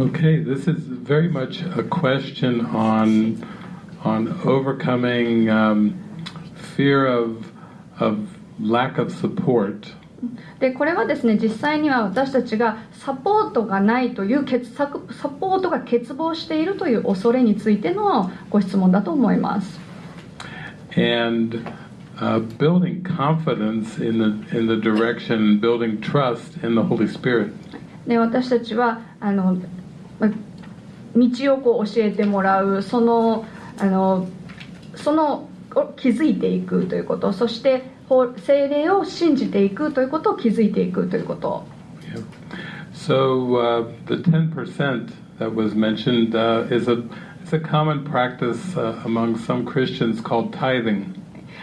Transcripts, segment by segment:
Okay, this is very much a question on on overcoming um, fear of of lack of support. でこれはですね実際には私たちがサポートがないという欠ササポートが欠乏しているという恐れについてのご質問だと思います。and uh, building confidence in the in the direction, building trust in the Holy Spirit. で私たちはあのま道をこう教えてもらうそのあのそのを気づいていくということそして精霊を信じていくということを気づいていくということ Yeah. So uh, the ten percent that was mentioned uh, is a it's a common practice uh, among some Christians called tithing.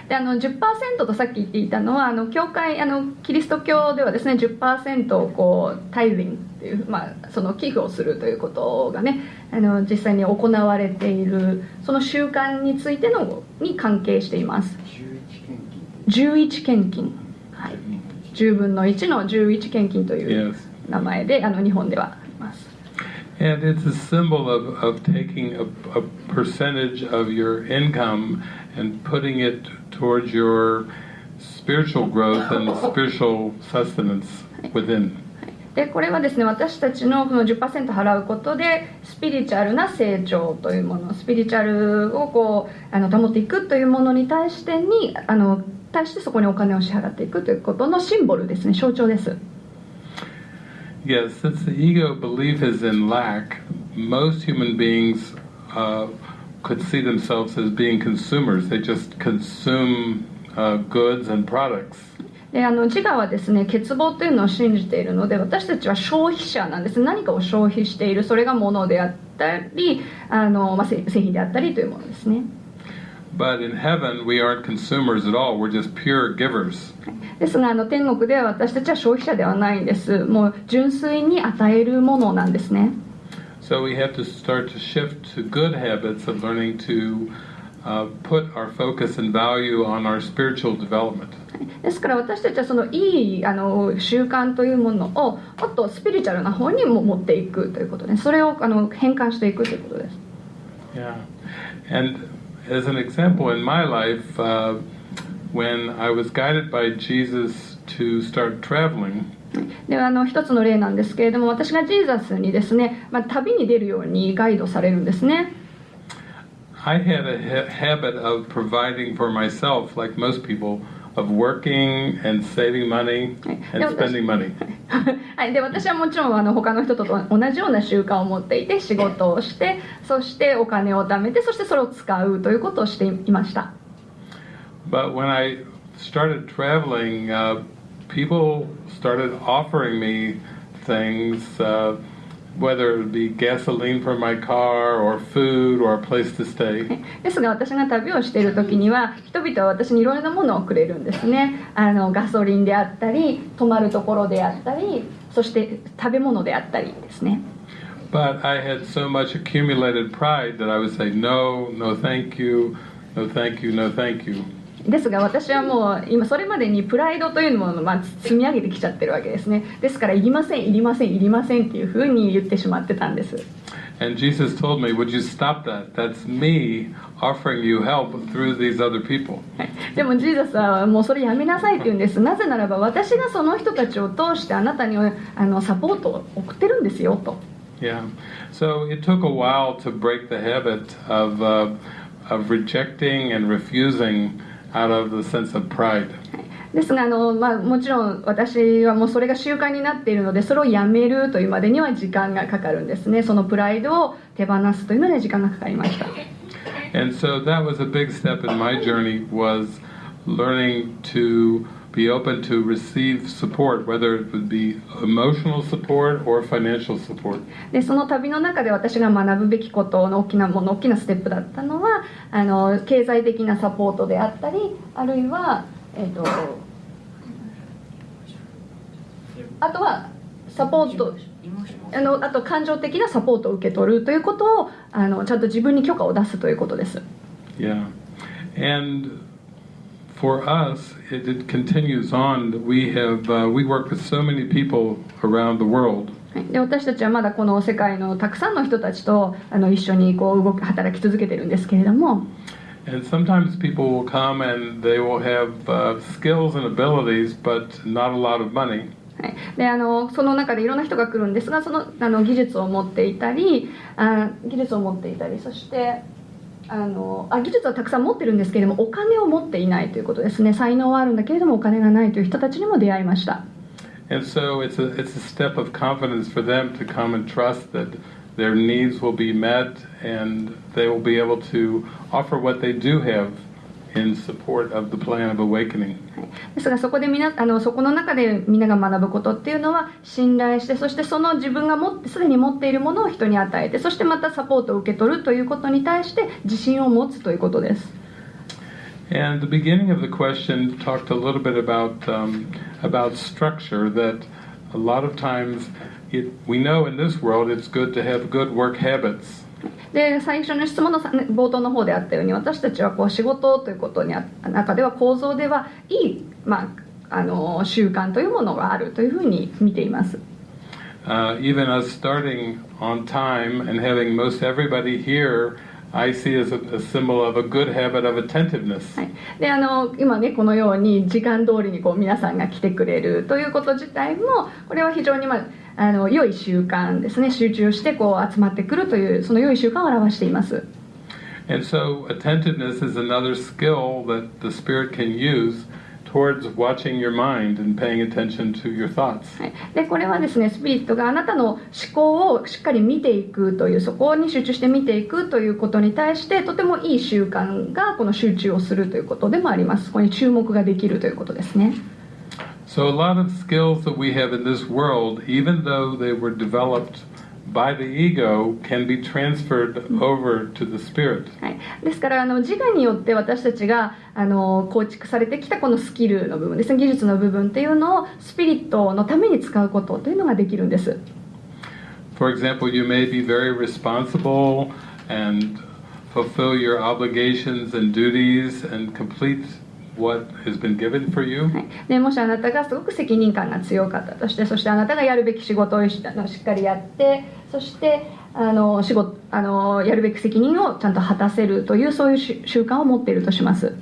であの10%とさっき言っていたのはあの教会あのキリスト教ではですね10%をこうタイリングっていう、まあ、その寄付をするということがねあの実際に行われているその習慣についてのに関係しています。11献金。はい。10分の1の11献金という.名前であの日本ではあります。And it's a symbol of, of taking a, a percentage of your income and putting it towards your spiritual growth and spiritual sustenance within. でこれはですね私たちのこの10%払うことでスピリチュアルな成長というものスピリチュアルをこうあの保っていくというものに対してにあの対してそこにお金を支払っていくということのシンボルですね象徴です Yes, since the ego belief is in lack, most human beings uh, could see themselves as being consumers. They just consume uh, goods and products. であの自我はですね欠乏というのを信じているので私たちは消費者なんです何かを消費しているそれが物であったりあの、まあ、製製品であったりというものですね But in heaven, we aren't consumers at all. We're just pure givers. ですがあの天国では私たちは消費者ではないんですもう純粋に与えるものなんですね So we have to start to shift to good habits of learning to uh, put our focus and value on our spiritual development. ですから私たちはそのいいあの習慣というものをもっとスピリチュアルな方にも持っていくということでそれをあの変換していくということです Yeah. And as an example in my life, uh, when I was guided by Jesus to start traveling, であの一つの例なんですけれども私がジーザスにですね、まあ、旅に出るようにガイドされるんですね I had a ha- habit of providing for myself, like most people, of working and saving money and spending money. はい、で私はもちろんあの他の人と同じような習慣を持っていて仕事をしてそしてお金を貯めてそしてそれを使うということをしていました But when I started traveling, uh, people started offering me things, uh, whether it be gasoline for my car or food or a place to stay. ですが私が旅をしている時には人々は私にいろいろなものをくれるんですねあのガソリンであったり泊まるところであったりそして食べ物であったりですね But I had so much accumulated pride that I would say, no, no, thank you, no, thank you, no, thank you. ですが私はもう今それまでにプライドというものをまあ積み上げてきちゃってるわけですねですからいりませんいりませんいりませんっていうふうに言ってしまってたんです And Jesus told me, would you stop that? That's me offering you help through these other people. は いでもジーザスはもうそれやめなさいって言うんですなぜならば私がその人たちを通してあなたにあのサポートを送ってるんですよと Yeah. So it took a while to break the habit of, uh, of rejecting and refusing out of the sense of pride. ですがあの、まあ、もちろん私はもうそれが習慣になっているのでそれをやめるというまでには時間がかかるんですねそのプライドを手放すというので時間がかかりました And so that was a big step in my journey was learning to be open to receive support, whether it would be emotional support or financial support. でその旅の中で私が学ぶべきことの大きなもの大きなステップだったのはあの経済的なサポートであったりあるいは、えっとあとはサポートあのあと感情的なサポートを受け取るということをあのちゃんと自分に許可を出すということです Yeah. And for us, it, it continues on. We have uh, we work with so many people around the world. はいで私たちはまだこの世界のたくさんの人たちとあの一緒にこう動き働き続けてるんですけれども And sometimes people will come and they will have uh, skills and abilities, but not a lot of money. はい、であのその中でいろんな人が来るんですがそのあの技術を持っていたりあ技術を持っていたりそしてあのあ技術はたくさん持ってるんですけれどもお金を持っていないということですね才能はあるんだけれどもお金がないという人たちにも出会いました And so it's a, it's a step of confidence for them to come and trust that their needs will be met and they will be able to offer what they do have in support of the plan of awakening. ですがそこでみなあのそこの中でみんなが学ぶことっていうのは信頼してそしてその自分が持ってすでに持っているものを人に与えてそしてまたサポートを受け取るということに対して自信を持つということです And the beginning of the question talked a little bit about um, about structure. That a lot of times, it, we know in this world it's good to have good work habits. で最初の質問のさ冒頭の方であったように私たちはこう仕事ということにあ中では構造ではいい、まあ、あの習慣というものがあるというふうに見ています。Uh, even us starting on time and having most everybody here, I see as a, a symbol of a good habit of attentiveness. はい、であの今ねこのように時間通りにこう皆さんが来てくれるということ自体もこれは非常に、まあ、あの良い習慣ですね集中してこう集まってくるというその良い習慣を表しています。And so, attentiveness is another skill that the Spirit can use towards watching your mind and paying attention to your thoughts. はい、でこれはですねスピリットがあなたの思考をしっかり見ていくというそこに集中して見ていくということに対してとてもいい習慣がこの集中をするということでもありますそこに注目ができるということですね So, a lot of skills that we have in this world, even though they were developed by the ego, can be transferred over to the Spirit. はい、ですからあの自我によって私たちがあの構築されてきたこのスキルの部分ですね技術の部分っていうのをスピリットのために使うことというのができるんです For example, you may be very responsible and fulfill your obligations and duties and complete what has been given for you. はい、でもしあなたがすごく責任感が強かったとしてそしてあなたがやるべき仕事をしっかりやってそしてあの仕事あのやるべき責任をちゃんと果たせるというそういうし習慣を持っているとします。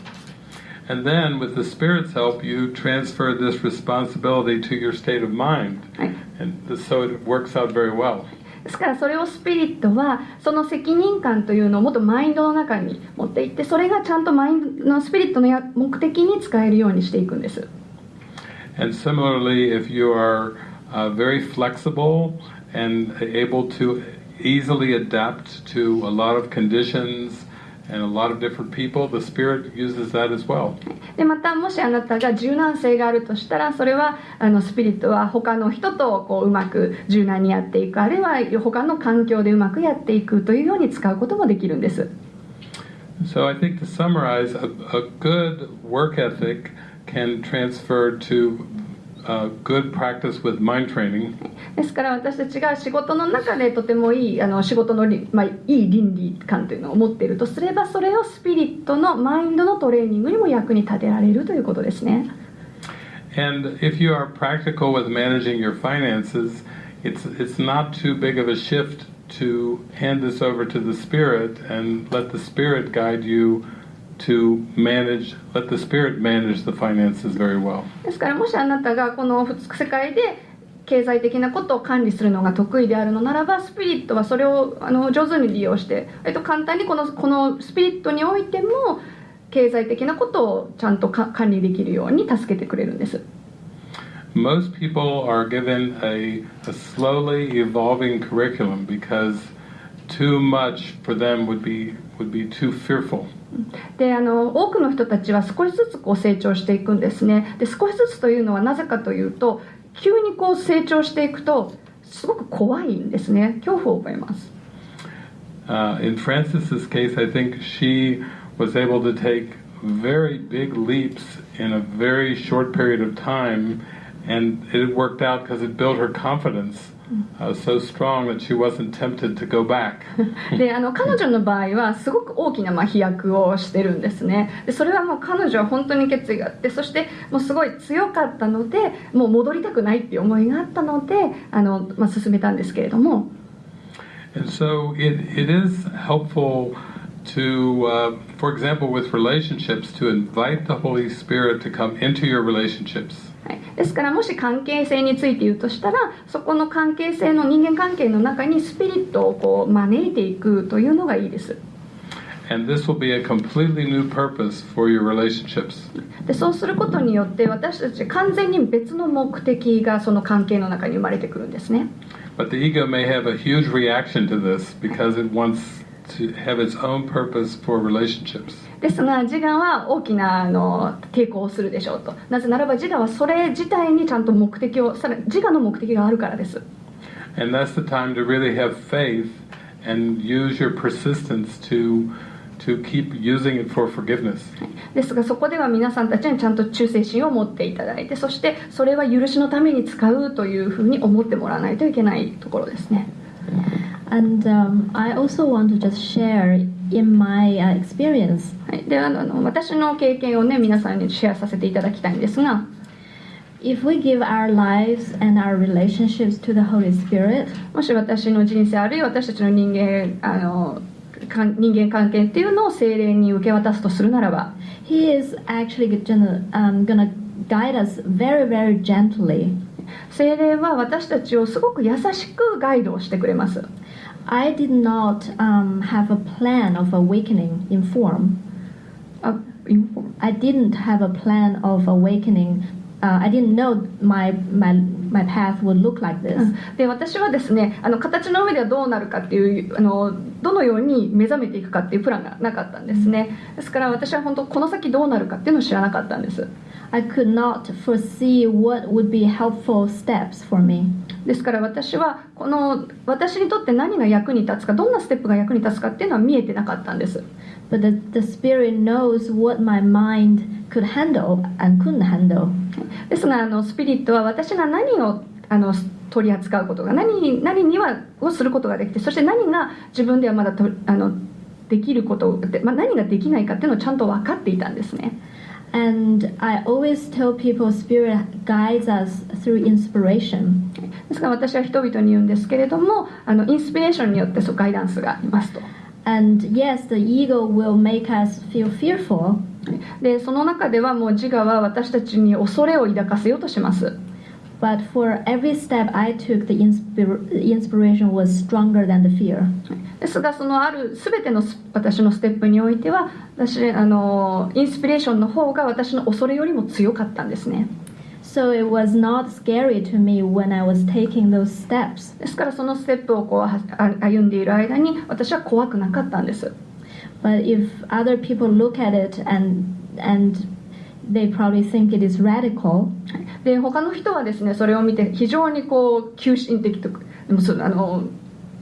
And then, with the Spirit's help, you transfer this responsibility to your state of mind. はい And so it works out very well. ですからそれをスピリットはその責任感というのをもっとマインドの中に持っていってそれがちゃんとマインドのスピリットのや目的に使えるようにしていくんです。And similarly, if you are uh, very flexible and able to easily adapt to a lot of conditions でまたもしあなたが柔軟性があるとしたらそれはあのスピリットは他の人とこう,うまく柔軟にやっていくあるいは他の環境でうまくやっていくというように使うこともできるんです。So I think to summarize, a, a good work ethic can transfer to uh, good practice with mind training. ですから私たちが仕事の中でとてもいいあの仕事のり、まあ、いい倫理観というのを持っているとすればそれをスピリットのマインドのトレーニングにも役に立てられるということですね And if you are practical with managing your finances, it's it's not too big of a shift to hand this over to the spirit and let the spirit guide you To manage let the spirit manage the finances very well. ですからもしあなたがこの世界で経済的なことを管理するのが得意であるのならばスピリットはそれをあの上手に利用して、えっと、簡単にこのこのスピリットにおいても経済的なことをちゃんとか管理できるように助けてくれるんです Most people are given a, a slowly evolving curriculum because too much for them would be would be too fearful. であの多くの人たちは少しずつこう成長していくんですねで少しずつというのはなぜかというと急にこう成長していくとすごく怖いんですね恐怖を覚えます Uh, in Frances's case, I think she was able to take very big leaps in a very short period of time, and it worked out because it built her confidence so strong that she wasn't tempted to go back. であの彼女の場合はすごく大きなまあ飛躍をしてるんですねでそれはもう彼女は本当に決意があってそしてもうすごい強かったのでもう戻りたくないっていう思いがあったのであの、まあ、進めたんですけれども And so it, it is helpful to, uh, for example, with relationships, to invite the Holy Spirit to come into your relationships. はい、ですからもし関係性について言うとしたらそこの関係性の人間関係の中にスピリットをこう招いていくというのがいいです And this will be a completely new purpose for your relationships. でそうすることによって私たち完全に別の目的がその関係の中に生まれてくるんですね But the ego may have a huge reaction to this because it wants to have its own purpose for relationships. ですが自我は大きなあの抵抗をするでしょうと。なぜならば自我はそれ自体にちゃんと目的をさら自我の目的があるからです。And that's the time to really have faith and use your persistence to to keep using it for forgiveness. ですがそこでは皆さんたちにちゃんと忠誠心を持っていただいてそしてそれは許しのために使うというふうに思ってもらわないといけないところですね And um, I also want to just share in my uh, experience. はい、であのあの私の経験をね皆さんにシェアさせていただきたいんですが If we give our lives and our relationships to the Holy Spirit, もし私の人生あるいは私たちの人間あの人間関係っていうのを精霊に受け渡すとするならば He is actually gonna, um, gonna guide us very, very gently. 精霊は私たちをすごく優しくガイドをしてくれます I did not um, have a plan of awakening in form. あ I didn't have a plan of awakening. Uh, I didn't know my, my, my path would look like this. で私はですねあの形の上ではどうなるかっていうあのどのように目覚めていくかっていうプランがなかったんですねですから私は本当この先どうなるかっていうのを知らなかったんです I could not foresee what would be helpful steps for me. ですから私はこの私にとって何が役に立つかどんなステップが役に立つかっていうのは見えてなかったんです But the, the Spirit knows what my mind could handle and couldn't handle. ですがあのスピリットは私が何をあの取り扱うことが何何にはをすることができてそして何が自分ではまだとあのできることで、まあ、何ができないかっていうのをちゃんと分かっていたんですね And I always tell people Spirit guides us through inspiration. ですから私は人々に言うんですけれどもあのインスピレーションによってそうガイダンスがありますと。And yes, the ego will make us feel fearful, でその中ではもう自我は私たちに恐れを抱かせようとします。But for every step I took, the inspir- inspiration was stronger than the fear. ですがそのある全てのス私のステップにおいては私あのインスピレーションの方が私の恐れよりも強かったんですね So it was not scary to me when I was taking those steps. ですからそのステップをこうはあ歩んでいる間に私は怖くなかったんです But if other people look at it and and they probably think it is radical, で他の人はですねそれを見て非常にこう急進的とでもそあの、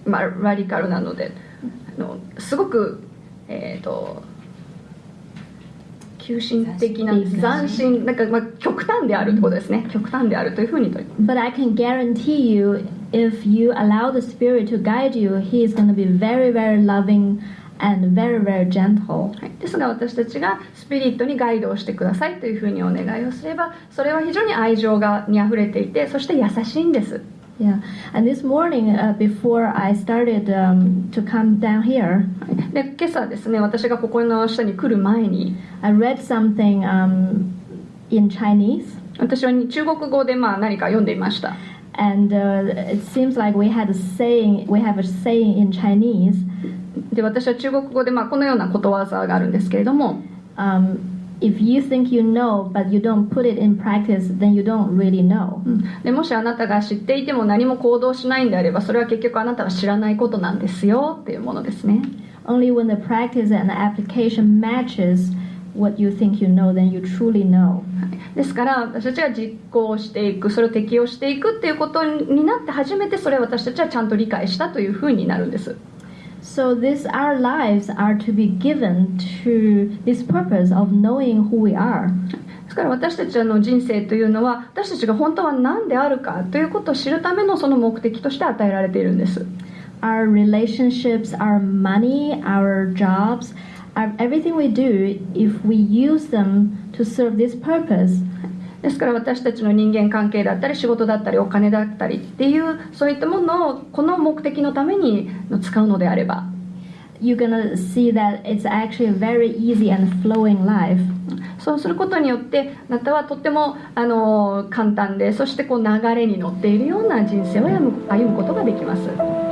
まあ、ラディカルなのであのすごくえっ、と急進的な斬新なんか、まあ、極端であるってことですね。極端であるというふうにと but I can guarantee you if you allow the spirit to guide you, he is going to be very very loving and very very gentle. はい、ですが私たちがスピリットにガイドをしてくださいというふうにお願いをすればそれは非常に愛情がにあふれていてそして優しいんです Yeah. And this morning uh, before I started um, to come down here, で今朝ですね私がここの下に来る前に I read something um, in Chinese. 私は中国語でまあ何か読んでいました And uh, it seems like we had a saying, we have a saying in Chinese, で私は中国語でまあこのようなことわざがあるんですけれども um, if you think you know but you don't put it in practice, then you don't really know. でもしあなたが知っていても何も行動しないんであればそれは結局あなたは知らないことなんですよっていうものですね Only when the practice and the application matches what you think you know, then you truly know. ですから私たちが実行していくそれを適用していくっていうことになって初めてそれを私たちはちゃんと理解したというふうになるんです So this our lives are to be given to this purpose of knowing who we are. ですから私たちの人生というのは私たちが本当は何であるかということを知るためのその目的として与えられているんです Our relationships, our money, our jobs, our, everything we do, if we use them to serve this purpose, ですから私たちの人間関係だったり仕事だったりお金だったりっていうそういったものをこの目的のために使うのであれば you're gonna see that it's actually a very easy and flowing life. そうすることによってあなたはとってもあの簡単でそしてこう流れに乗っているような人生を歩む歩むことができます。